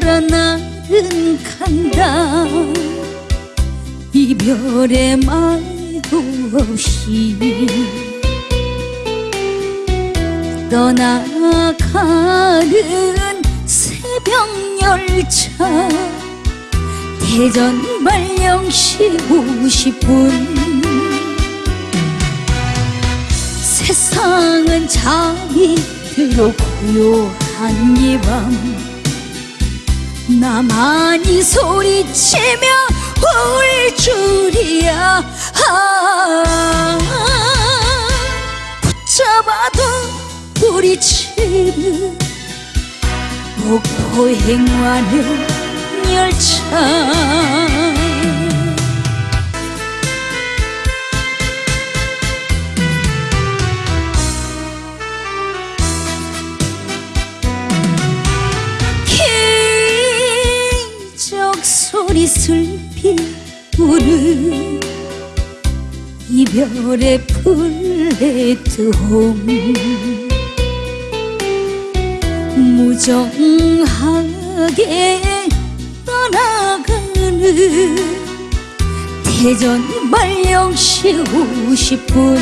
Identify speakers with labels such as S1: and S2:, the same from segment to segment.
S1: 참 이별의 말도 없이 떠나가는 새벽 열차. 대전 발령시 50분. 세상은 잠이 들어 고요한 이밤 나만이 소리치며 울 줄이야. 아, 붙잡아도 뿌리치는 목포 행와는 열차 소리 슬피 우는 이별의 플랫폼. 무정하게 떠나가는 대전 발령시 50분.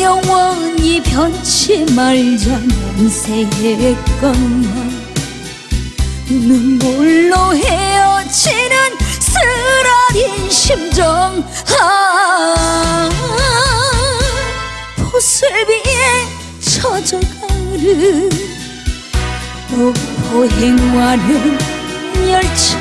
S1: 영원히 변치 말자는 새의 것만 눈물로 헤어지는 쓰라린 심정. 아 보슬비에 젖어가는 목포행와는 열차.